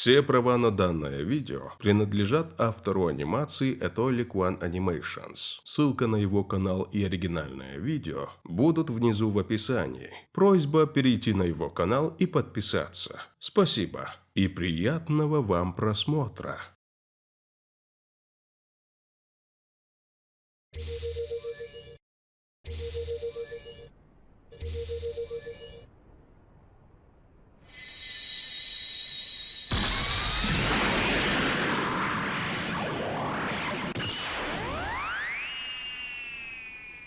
Все права на данное видео принадлежат автору анимации Etolik One Animations. Ссылка на его канал и оригинальное видео будут внизу в описании. Просьба перейти на его канал и подписаться. Спасибо и приятного вам просмотра.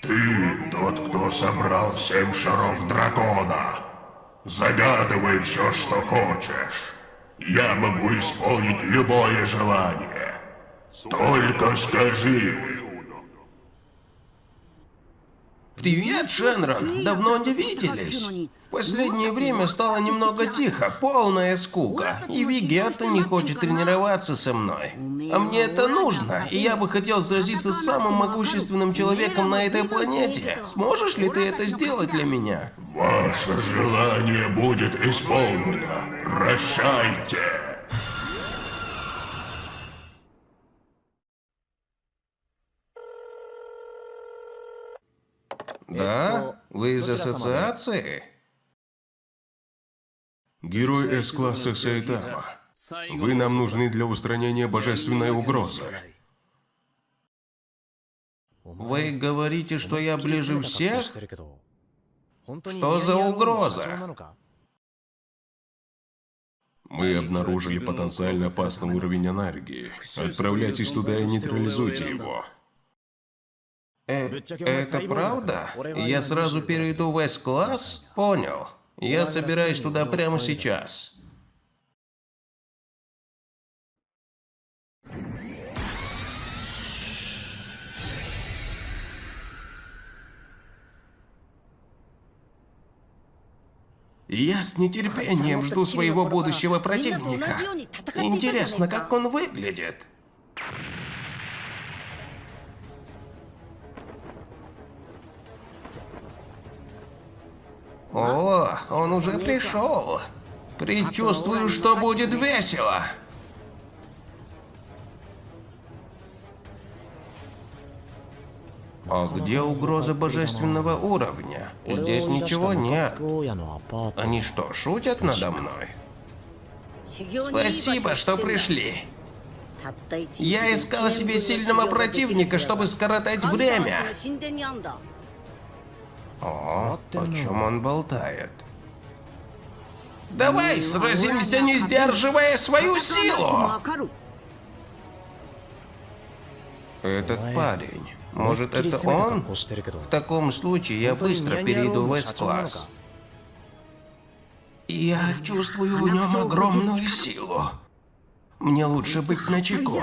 Ты тот, кто собрал семь шаров дракона. Загадывай все, что хочешь. Я могу исполнить любое желание. Только скажи. Привет, Шенрон. Давно не виделись. В последнее время стало немного тихо, полная скука. И Вигета не хочет тренироваться со мной. А мне это нужно, и я бы хотел сразиться с самым могущественным человеком на этой планете. Сможешь ли ты это сделать для меня? Ваше желание будет исполнено. Прощайте. Да? Вы из ассоциации? Герой С-класса Сайтама. Вы нам нужны для устранения божественной угрозы. Вы говорите, что я ближе всех? Что за угроза? Мы обнаружили потенциально опасный уровень энергии. Отправляйтесь туда и нейтрализуйте его. Э, это правда? Я сразу перейду в С-класс? Понял. Я собираюсь туда прямо сейчас. Я с нетерпением жду своего будущего противника. Интересно, как он выглядит. О, он уже пришел. Предчувствую, что будет весело. А где угроза божественного уровня? Здесь ничего нет. Они что, шутят надо мной? Спасибо, что пришли. Я искал себе сильного противника, чтобы скоротать время. О, о чем он болтает? Давай сразимся, не сдерживая свою силу! Этот парень. Может, это он? В таком случае я быстро перейду в С-класс. Я чувствую в нем огромную силу. Мне лучше быть начеку.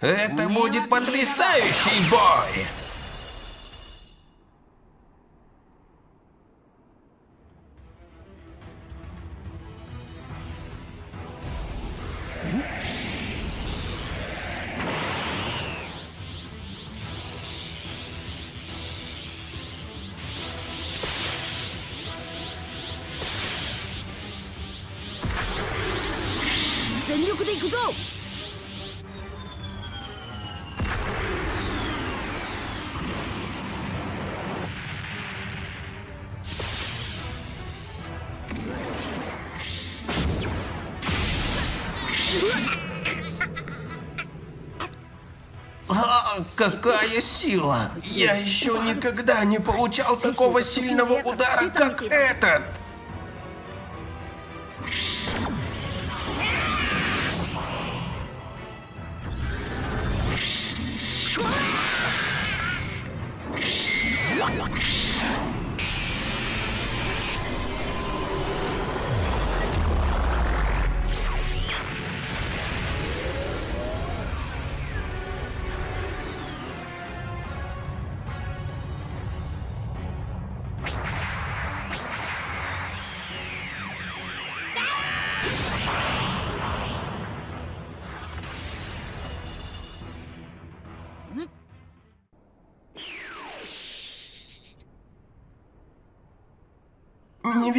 Это будет потрясающий бой! Какая сила! Я еще никогда не получал такого сильного удара, как этот!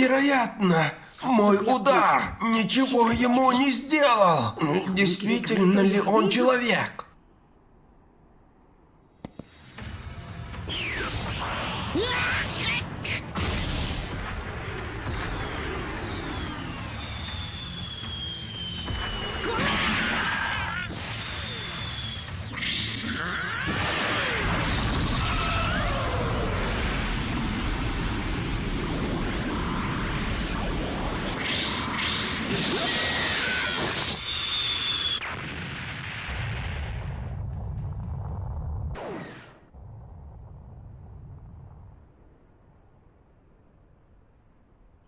Невероятно! Мой удар ничего ему не сделал. Действительно ли он человек?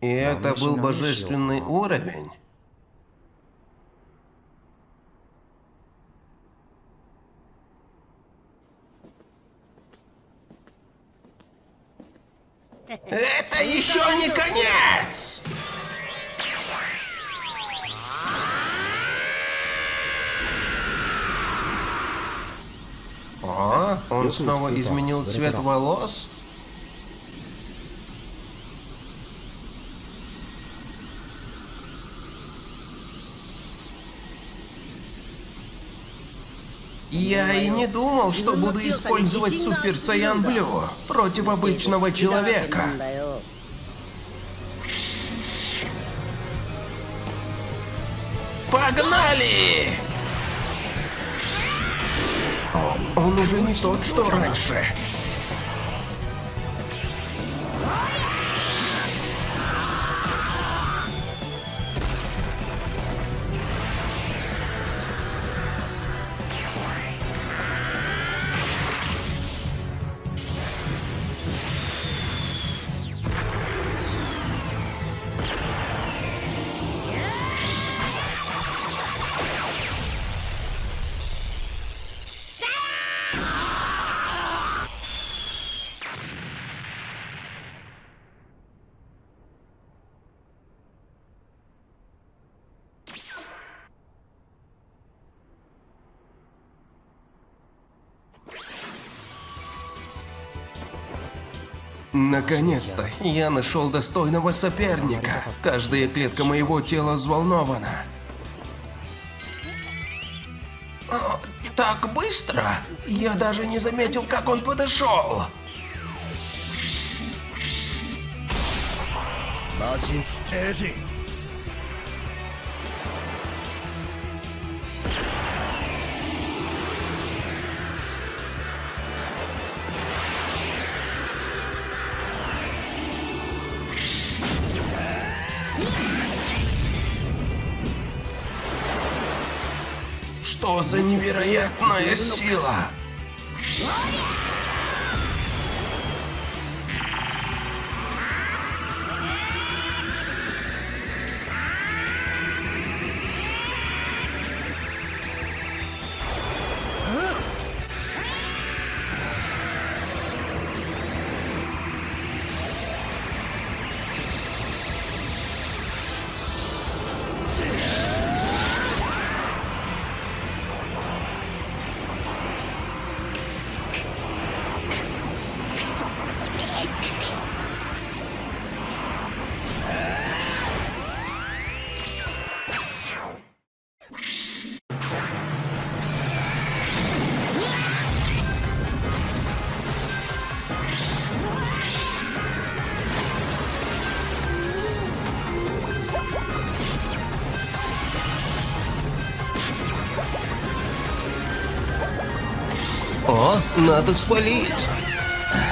И это был божественный уровень? Это еще не конец! О, он снова изменил цвет волос? Я и не думал, что буду использовать Супер Саян Блю против обычного человека. Погнали! О, он уже не тот, что раньше. Наконец-то я нашел достойного соперника. Каждая клетка моего тела взволнована. О, так быстро? Я даже не заметил, как он подошел. Что за невероятная сила? Надо спалить.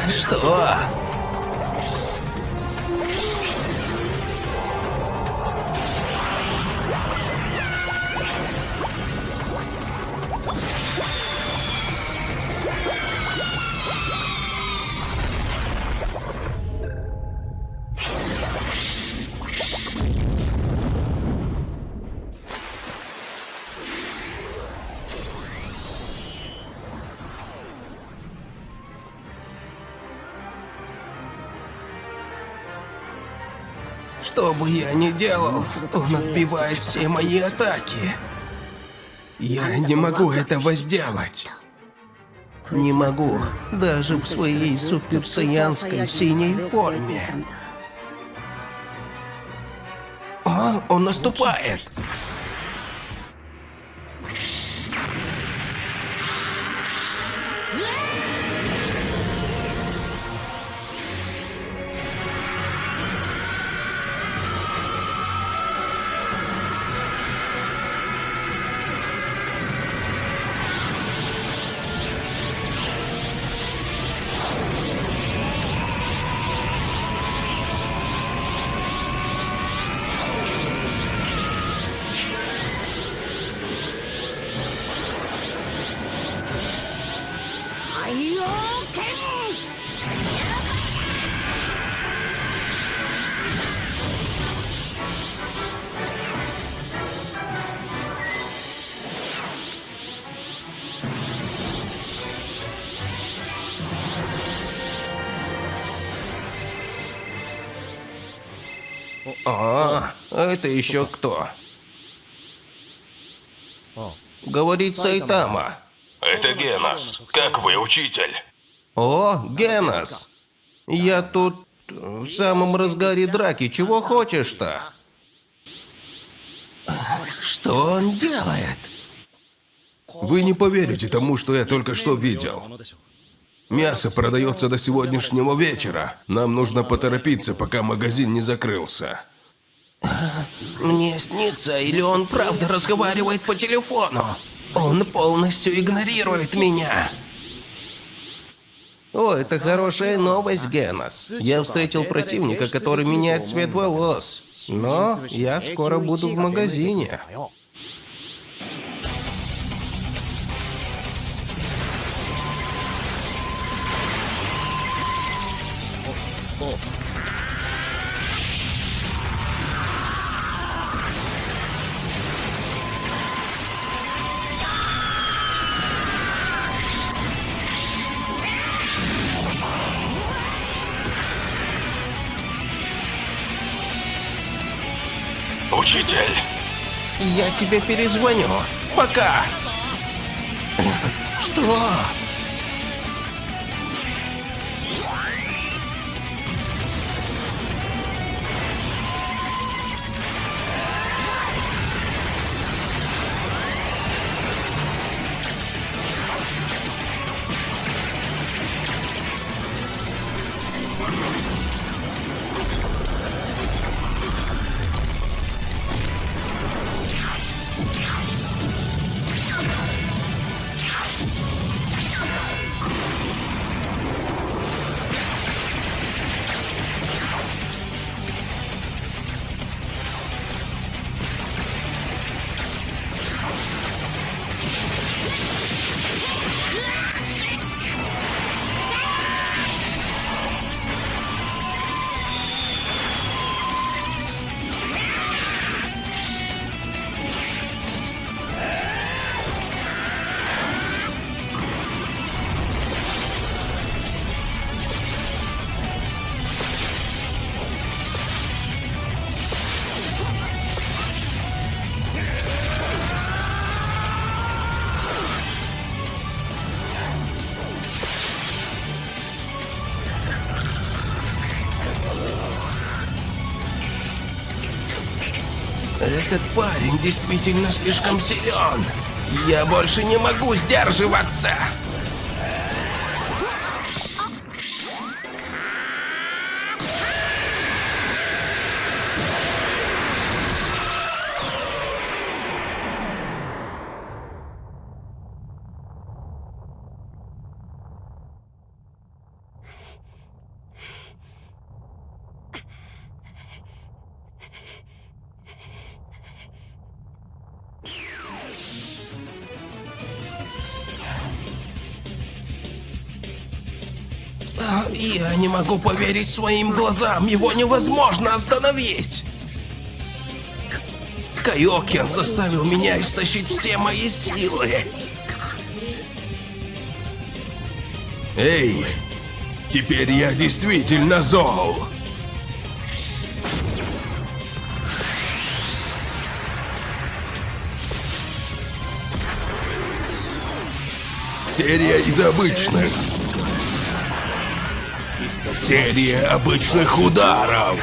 Что? Что бы я ни делал, он отбивает все мои атаки. Я не могу этого сделать. Не могу, даже в своей суперсаянской синей форме. Ага, он наступает. А, это еще кто? Говорит Сайтама. Это Генос. Как вы, учитель? О, Генос. Я тут в самом разгаре драки. Чего хочешь-то? Что он делает? Вы не поверите тому, что я только что видел. Мясо продается до сегодняшнего вечера. Нам нужно поторопиться, пока магазин не закрылся. Мне снится, или он правда разговаривает по телефону? Он полностью игнорирует меня. О, это хорошая новость, Генос. Я встретил противника, который меняет цвет волос. Но я скоро буду в магазине. Я тебе перезвоню. Пока. Что? Этот парень действительно слишком силен. Я больше не могу сдерживаться. Могу поверить своим глазам. Его невозможно остановить. Кайокен заставил меня истощить все мои силы. Эй, теперь я действительно зол. Серия из обычных. Серия обычных ударов.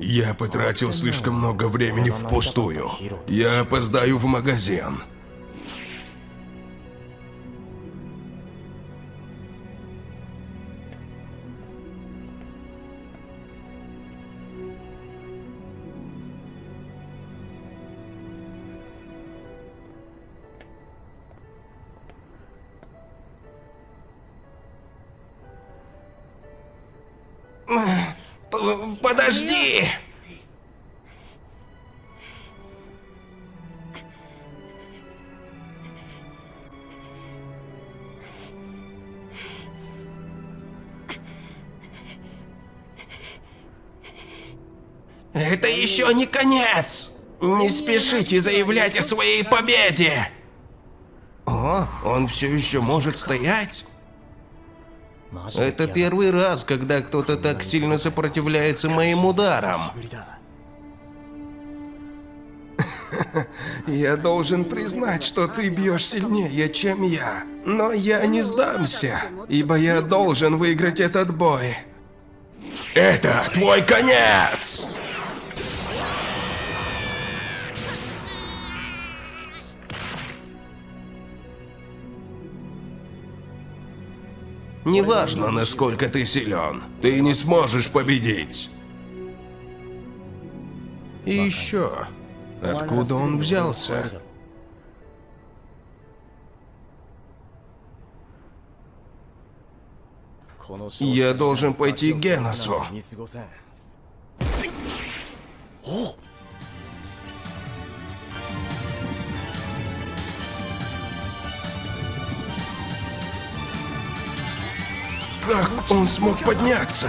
Я потратил слишком много времени впустую. Я опоздаю в магазин. Спешите заявлять о своей победе! О, он все еще может стоять? Это первый раз, когда кто-то так сильно сопротивляется моим ударам. Я должен признать, что ты бьешь сильнее, чем я. Но я не сдамся, ибо я должен выиграть этот бой. Это твой конец! Неважно, насколько ты силен. Ты не сможешь победить. И еще, откуда он взялся? Я должен пойти к Геносу. Как он смог подняться?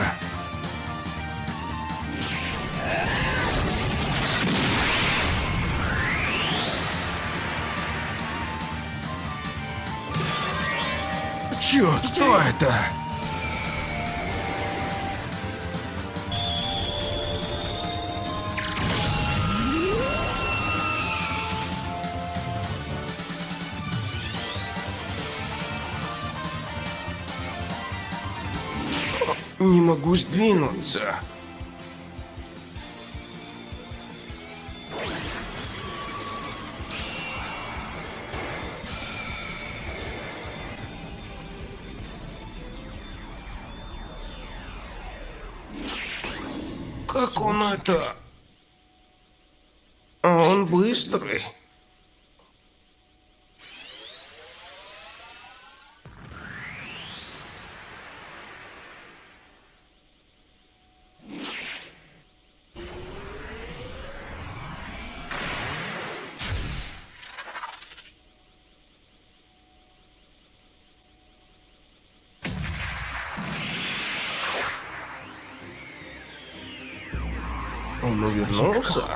Черт, кто это? Не могу сдвинуться. Он увернулся?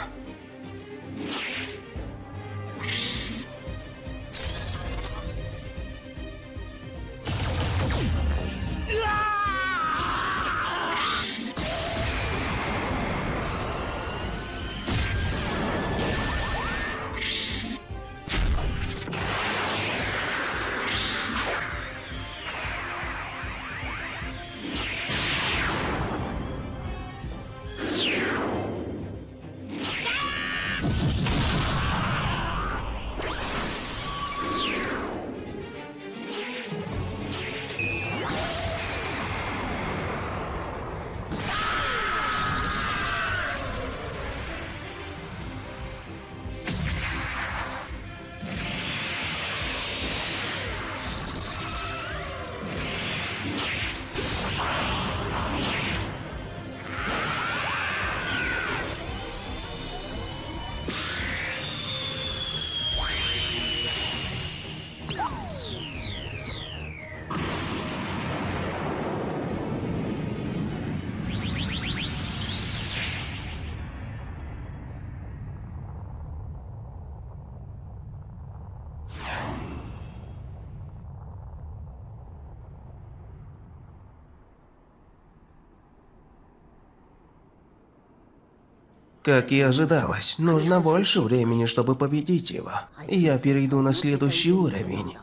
Как и ожидалось, нужно больше времени, чтобы победить его. Я перейду на следующий уровень.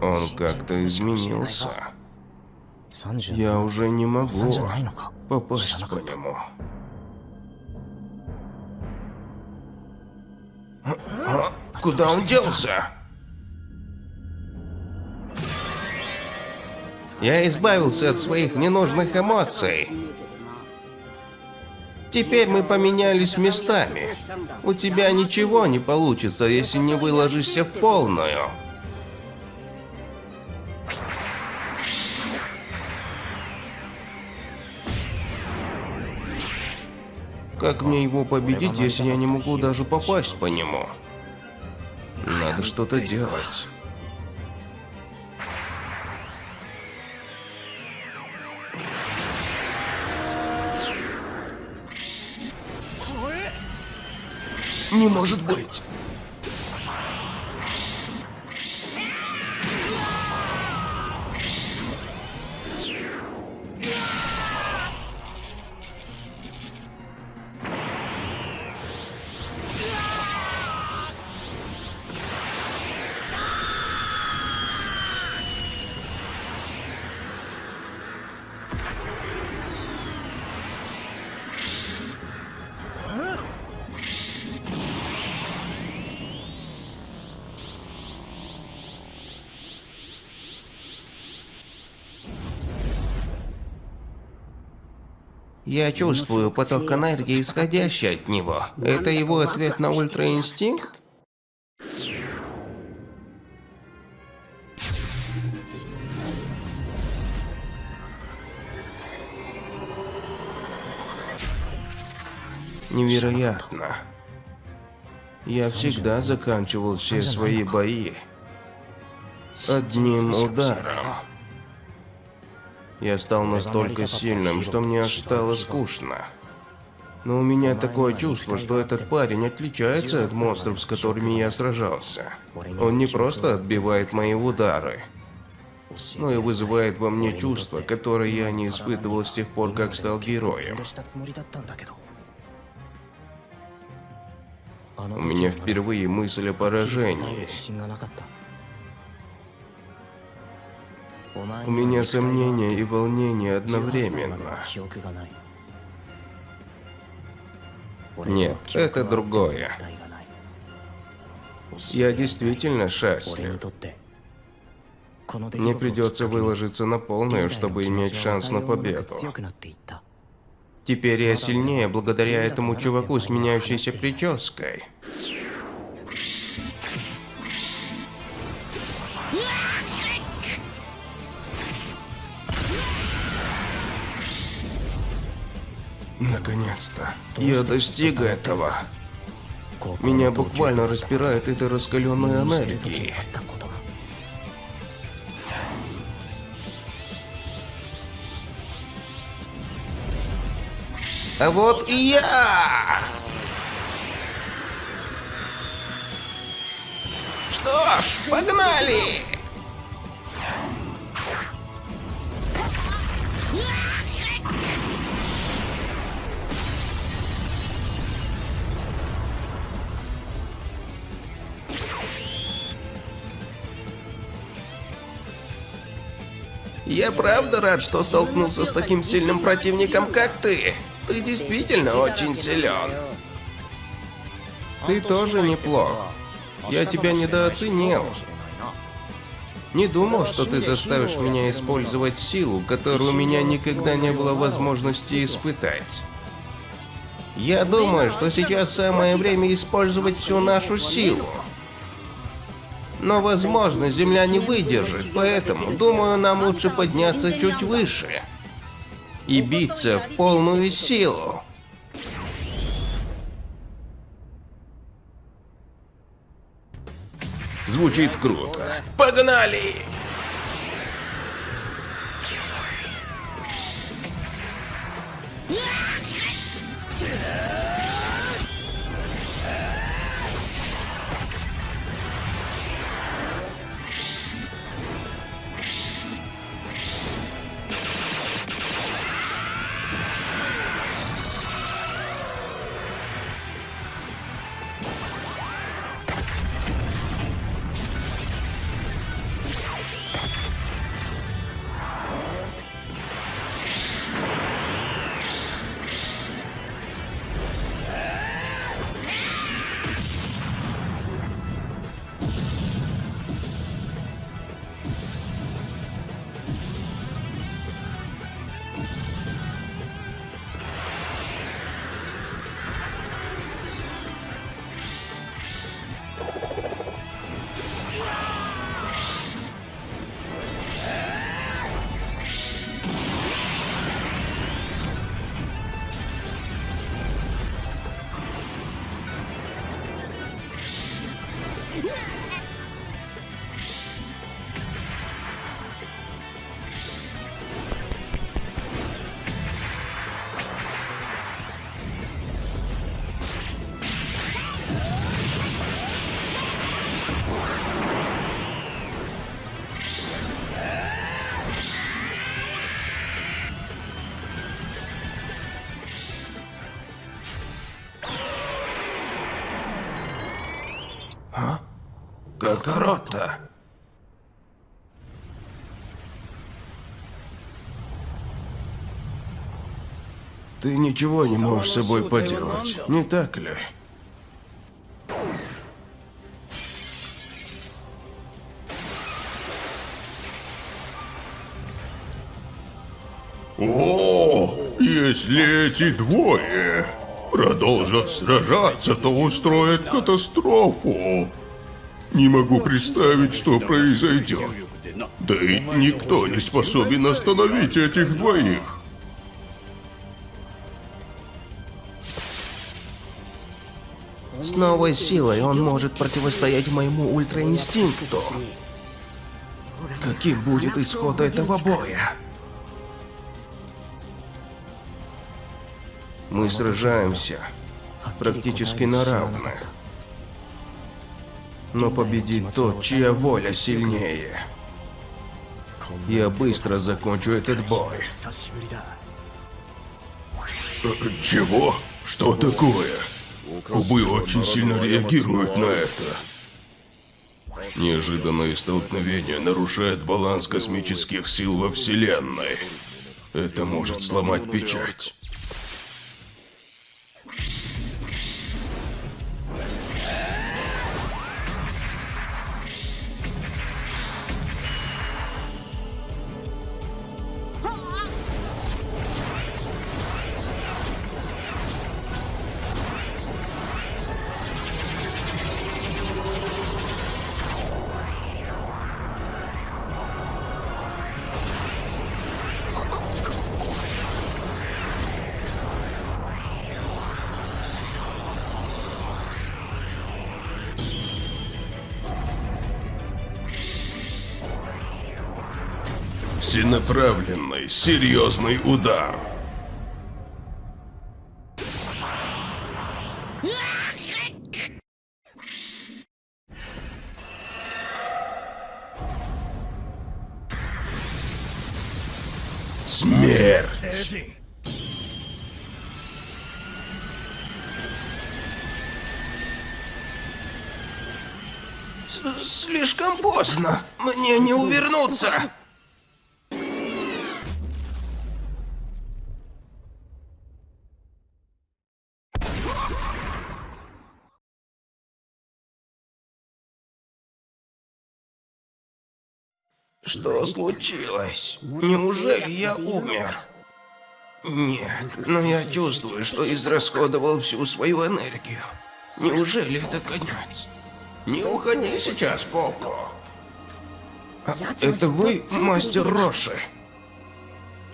Он как-то изменился. Я уже не могу попасть по нему. Куда он делся? Я избавился от своих ненужных эмоций. Теперь мы поменялись местами. У тебя ничего не получится, если не выложишься в полную. Как мне его победить, если я не могу даже попасть по нему? Надо что-то делать. Не может быть. Я чувствую поток энергии, исходящий от него. Это его ответ на ультраинстинкт? Невероятно. Я всегда заканчивал все свои бои одним ударом. Я стал настолько сильным, что мне аж стало скучно. Но у меня такое чувство, что этот парень отличается от монстров, с которыми я сражался. Он не просто отбивает мои удары, но и вызывает во мне чувство, которое я не испытывал с тех пор, как стал героем. У меня впервые мысль о поражении. У меня сомнения и волнение одновременно. Нет, это другое. Я действительно счастлив. Мне придется выложиться на полную, чтобы иметь шанс на победу. Теперь я сильнее благодаря этому чуваку с меняющейся прической. Наконец-то. Я достиг этого. Меня буквально распирает этой раскаленной энергией. А вот и я! Что ж, погнали! Я правда рад, что столкнулся с таким сильным противником, как ты. Ты действительно очень силен. Ты тоже неплох. Я тебя недооценил. Не думал, что ты заставишь меня использовать силу, которую у меня никогда не было возможности испытать. Я думаю, что сейчас самое время использовать всю нашу силу. Но, возможно, Земля не выдержит, поэтому, думаю, нам лучше подняться чуть выше. И биться в полную силу. Звучит круто. Погнали! Какарота. Ты ничего не можешь с собой поделать, не так ли? О, если эти двое продолжат сражаться, то устроят катастрофу. Не могу представить, что произойдет. Да и никто не способен остановить этих двоих. С новой силой он может противостоять моему ультраинстинкту. Каким будет исход этого боя? Мы сражаемся практически на равных. Но победит тот, чья воля сильнее. Я быстро закончу этот бой. Чего? Что такое? Кубы очень сильно реагируют на это. Неожиданное столкновение нарушает баланс космических сил во Вселенной. Это может сломать печать. Всенаправленный, серьезный удар. Смерть. С- Слишком поздно. Мне не увернуться. Что случилось? Неужели я умер? Нет, но я чувствую, что израсходовал всю свою энергию. Неужели это конец? Не уходи сейчас, Коко. А, это вы, мастер Роши?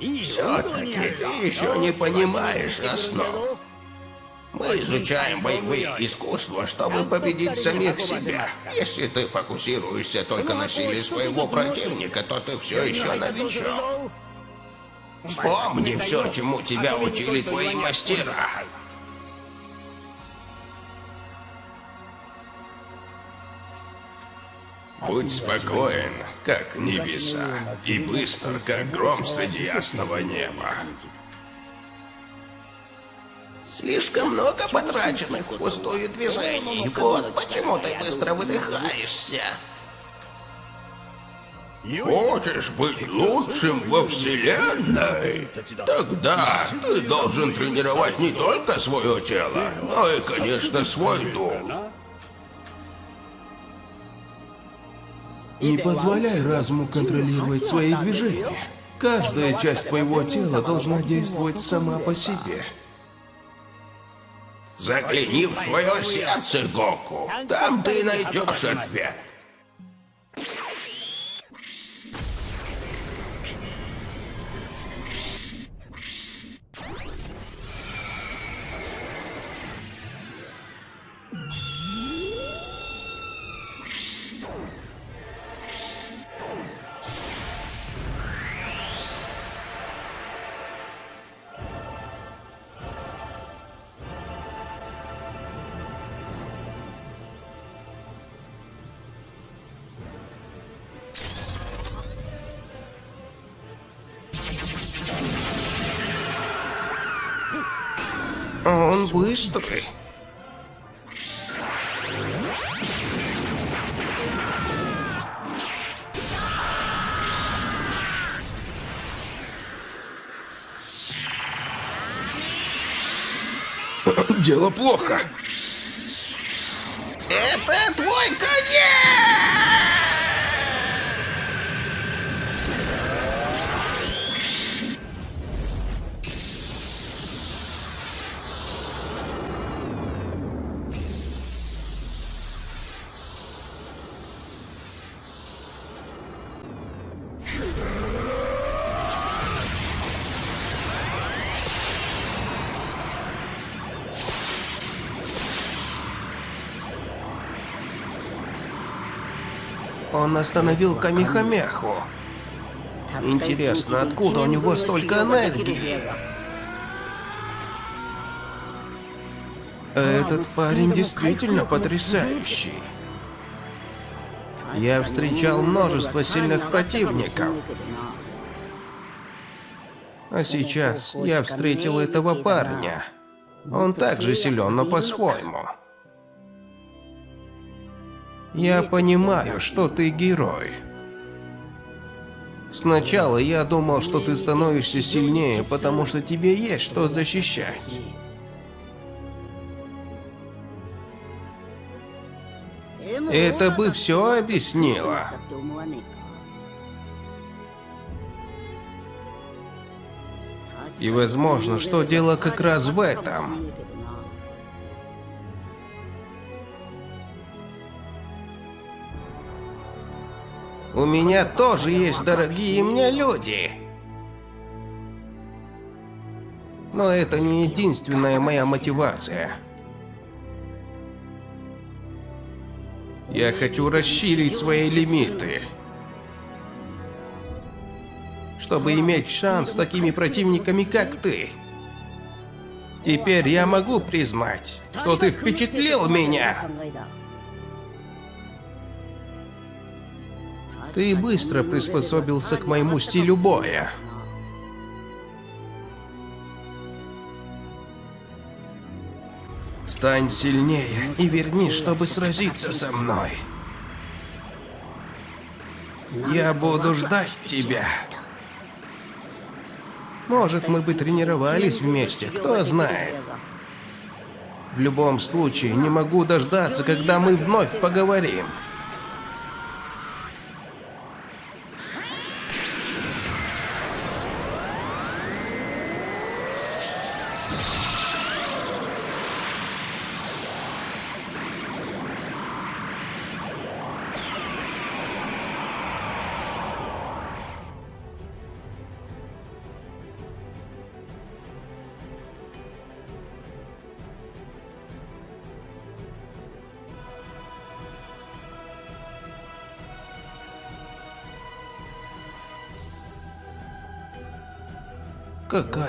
Все-таки ты еще не понимаешь основ. Мы изучаем боевые искусства, чтобы победить самих себя. Если ты фокусируешься только на силе своего противника, то ты все еще новичок. Вспомни все, чему тебя учили твои мастера. Будь спокоен, как небеса, и быстр, как гром среди ясного неба. Слишком много потраченных впустую движений. Вот почему ты быстро выдыхаешься. Хочешь быть лучшим во Вселенной? Тогда ты должен тренировать не только свое тело, но и, конечно, свой дух. Не позволяй разуму контролировать свои движения. Каждая часть твоего тела должна действовать сама по себе. Загляни в свое сердце, Гоку. Там ты найдешь ответ. Он быстрый. Дело плохо. Он остановил Камихамеху. Интересно, откуда у него столько энергии? Этот парень действительно потрясающий. Я встречал множество сильных противников. А сейчас я встретил этого парня. Он также силен, но по-своему. Я понимаю, что ты герой. Сначала я думал, что ты становишься сильнее, потому что тебе есть что защищать. Это бы все объяснило. И возможно, что дело как раз в этом. У меня тоже есть дорогие мне люди. Но это не единственная моя мотивация. Я хочу расширить свои лимиты. Чтобы иметь шанс с такими противниками, как ты. Теперь я могу признать, что ты впечатлил меня. Ты быстро приспособился к моему стилю боя. Стань сильнее и вернись, чтобы сразиться со мной. Я буду ждать тебя. Может, мы бы тренировались вместе, кто знает. В любом случае, не могу дождаться, когда мы вновь поговорим.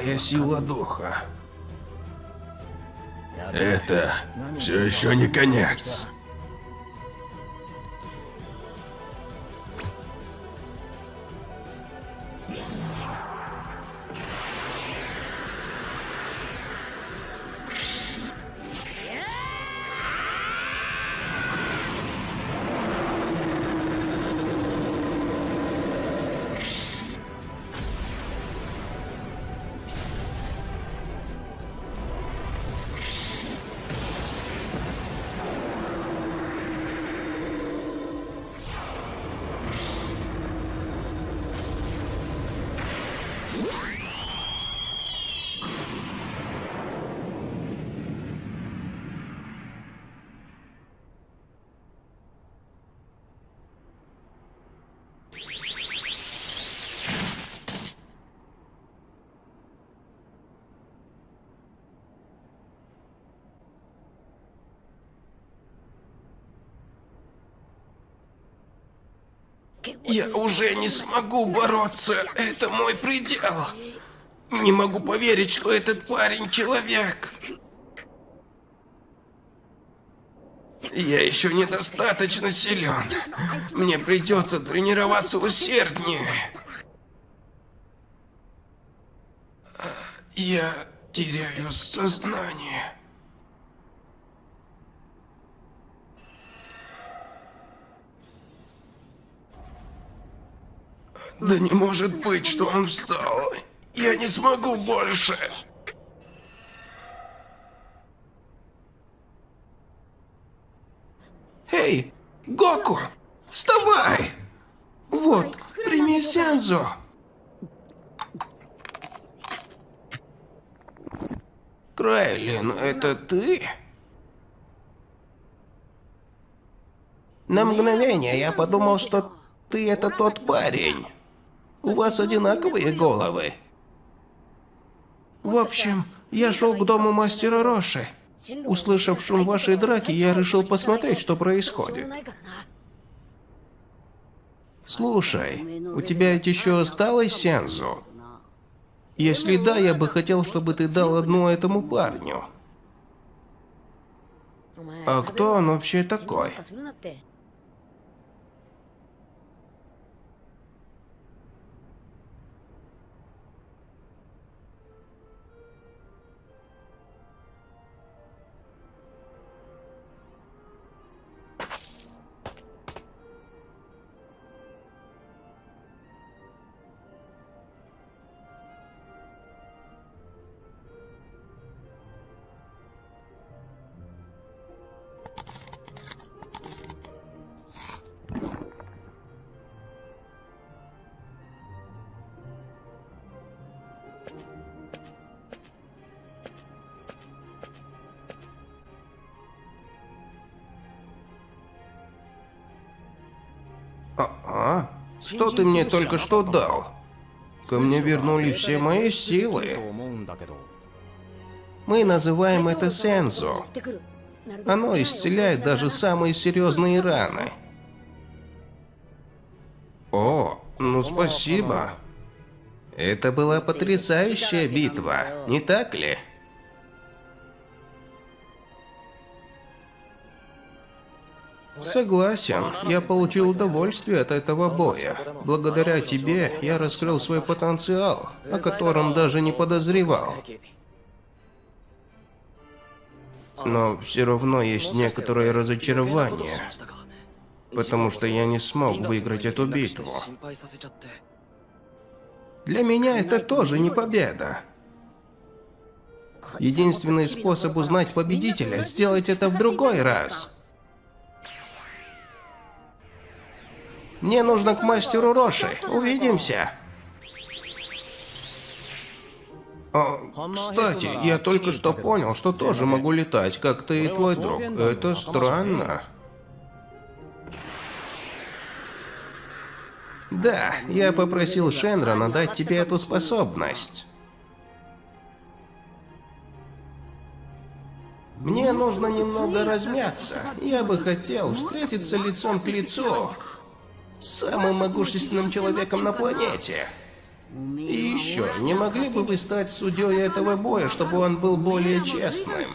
Какая сила духа. Это все еще не конец. Я уже не смогу бороться. Это мой предел. Не могу поверить, что этот парень человек. Я еще недостаточно силен. Мне придется тренироваться усерднее. Я теряю сознание. Да не может быть, что он встал. Я не смогу больше. Эй, Гоку, вставай! Вот, прими Сензо. Крайлин, это ты? На мгновение я подумал, что ты это тот парень. У вас одинаковые головы. В общем, я шел к дому мастера Роши. Услышав шум вашей драки, я решил посмотреть, что происходит. Слушай, у тебя ведь еще осталось Сензу? Если да, я бы хотел, чтобы ты дал одну этому парню. А кто он вообще такой? А? Что ты мне только что дал? Ко мне вернули все мои силы. Мы называем это сензо. Оно исцеляет даже самые серьезные раны. О, ну спасибо. Это была потрясающая битва, не так ли? Согласен, я получил удовольствие от этого боя. Благодаря тебе я раскрыл свой потенциал, о котором даже не подозревал. Но все равно есть некоторое разочарование, потому что я не смог выиграть эту битву. Для меня это тоже не победа. Единственный способ узнать победителя – сделать это в другой раз. Мне нужно к мастеру Роши. Увидимся. А, кстати, я только что понял, что тоже могу летать, как ты и твой друг. Это странно. Да, я попросил Шенрона дать тебе эту способность. Мне нужно немного размяться. Я бы хотел встретиться лицом к лицу самым могущественным человеком на планете. И еще, не могли бы вы стать судьей этого боя, чтобы он был более честным?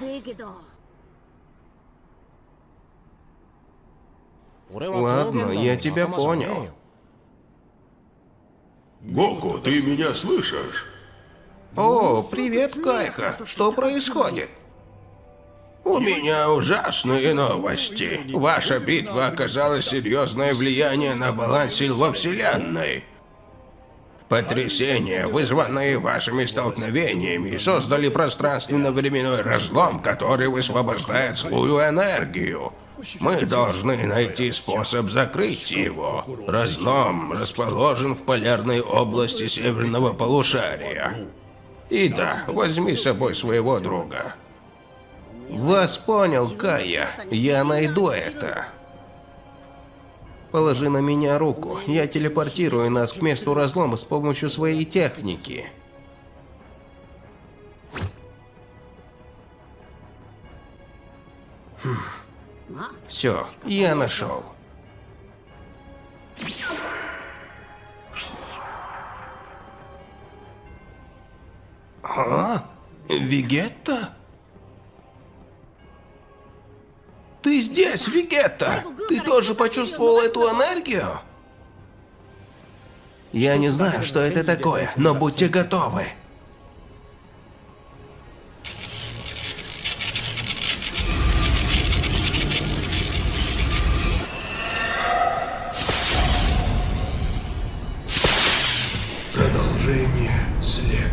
Ладно, я тебя понял. Гоку, ты меня слышишь? О, привет, Кайха. Что происходит? У меня ужасные новости. Ваша битва оказала серьезное влияние на баланс сил во Вселенной. Потрясения, вызванные вашими столкновениями, создали пространственно-временной разлом, который высвобождает злую энергию. Мы должны найти способ закрыть его. Разлом расположен в полярной области северного полушария. И да, возьми с собой своего друга. Вас понял, Кая. Я найду это. Положи на меня руку. Я телепортирую нас к месту разлома с помощью своей техники. Все, я нашел. А? Вегетта? Ты здесь, Вегетта! Ты тоже почувствовал эту энергию? Я не знаю, что это такое, но будьте готовы. Продолжение следует.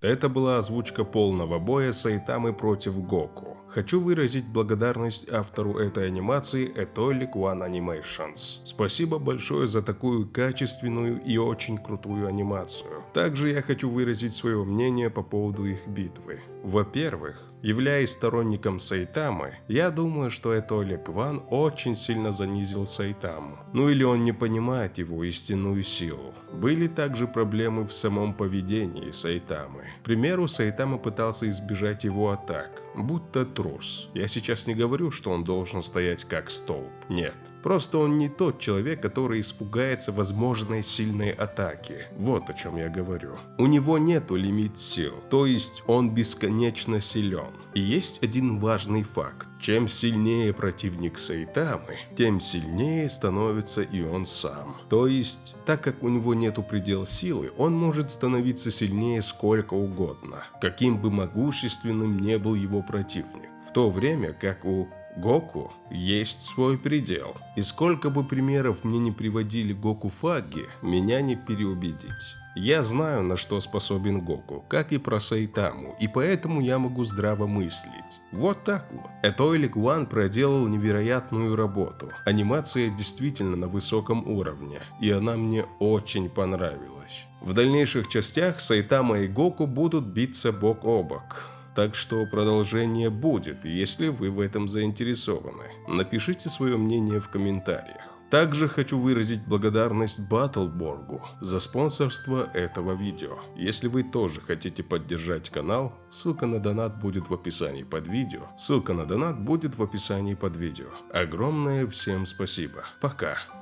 Это была озвучка полного боя Сайтамы против Гоку. Хочу выразить благодарность автору этой анимации Etoic One Animations. Спасибо большое за такую качественную и очень крутую анимацию. Также я хочу выразить свое мнение по поводу их битвы. Во-первых, являясь сторонником Сайтамы, я думаю, что это Олег Ван очень сильно занизил Сайтаму. Ну или он не понимает его истинную силу. Были также проблемы в самом поведении Сайтамы. К примеру, Сайтама пытался избежать его атак, будто трус. Я сейчас не говорю, что он должен стоять как столб. Нет. Просто он не тот человек, который испугается возможной сильной атаки. Вот о чем я говорю. У него нету лимит сил, то есть он бесконечно силен. И есть один важный факт. Чем сильнее противник Сайтамы, тем сильнее становится и он сам. То есть, так как у него нету предел силы, он может становиться сильнее сколько угодно, каким бы могущественным не был его противник. В то время как у Гоку есть свой предел. И сколько бы примеров мне не приводили Гоку Фаги, меня не переубедить. Я знаю, на что способен Гоку, как и про Сайтаму, и поэтому я могу здраво мыслить. Вот так вот. Этойлик Ван проделал невероятную работу. Анимация действительно на высоком уровне, и она мне очень понравилась. В дальнейших частях Сайтама и Гоку будут биться бок о бок. Так что продолжение будет, если вы в этом заинтересованы. Напишите свое мнение в комментариях. Также хочу выразить благодарность Баттлборгу за спонсорство этого видео. Если вы тоже хотите поддержать канал, ссылка на донат будет в описании под видео. Ссылка на донат будет в описании под видео. Огромное всем спасибо. Пока.